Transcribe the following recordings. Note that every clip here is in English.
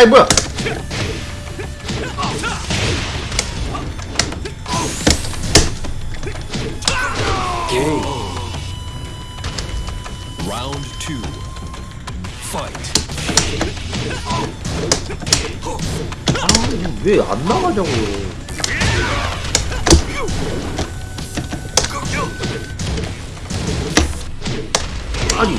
아이 뭐야 Round two. Fight. 왜안 나가냐고 아니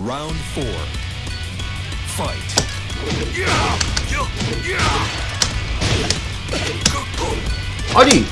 Round four. Fight. 아니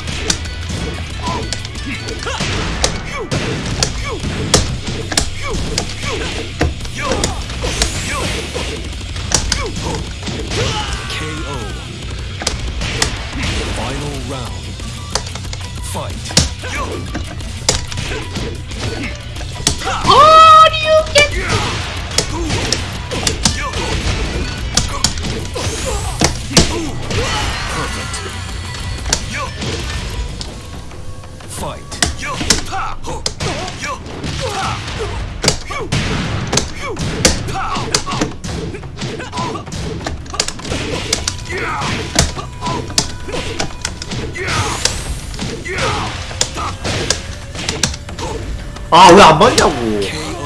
아 왜 안 맞냐고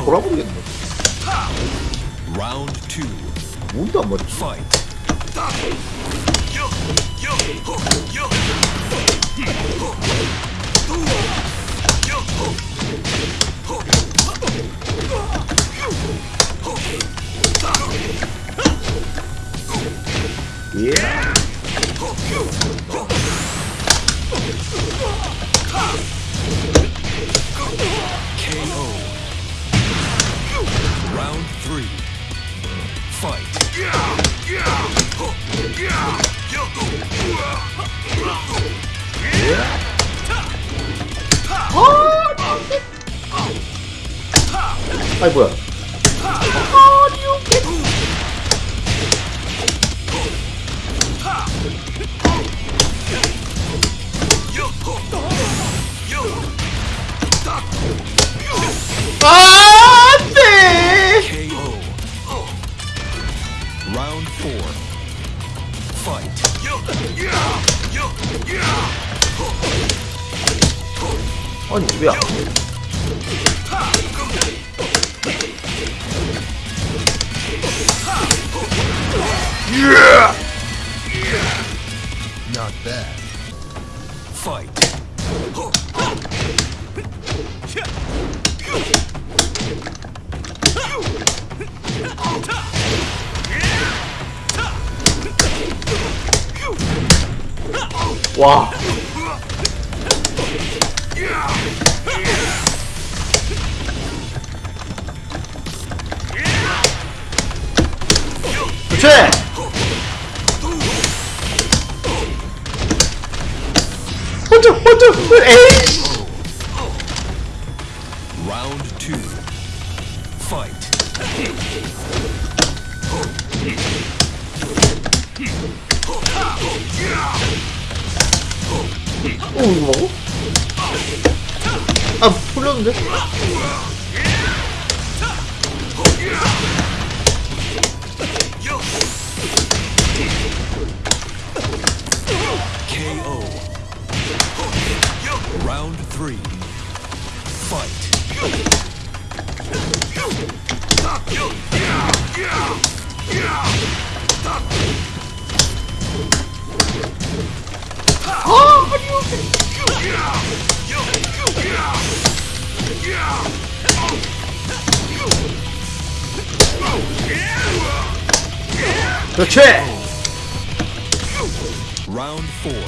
돌아버리겠네. 뭔데 안 맞지. 예 KO. Round three. Fight. 아이 뭐야 아니 왜안 Not bad. Fight. 와 최! 혼자 혼자 에이! 어, 이거 먹어? 아 풀렸는데? Round three. Fight. Oh, what you The chair. Round four.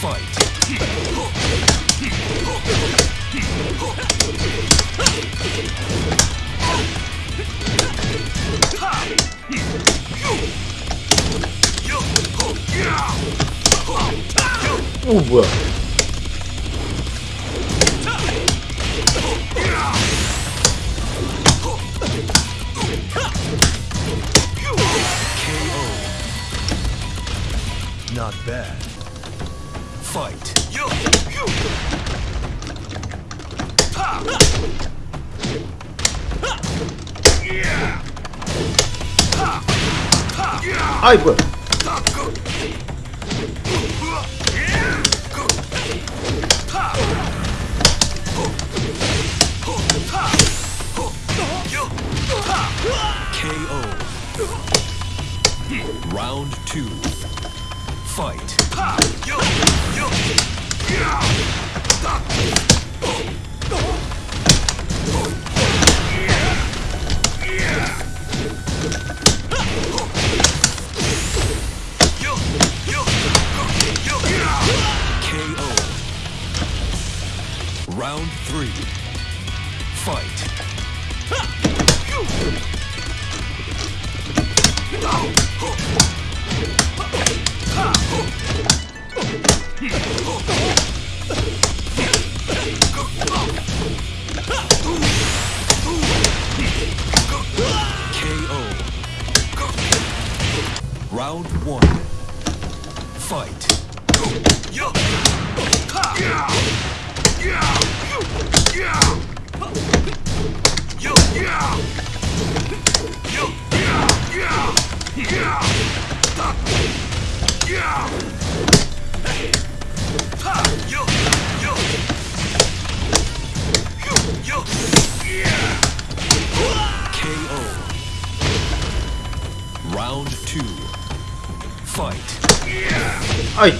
Fight. Uwe. Not bad. Fight. 아이 뭐야 KO. Round two. Fight. Round three. Fight. KO. Round two. Fight. 아이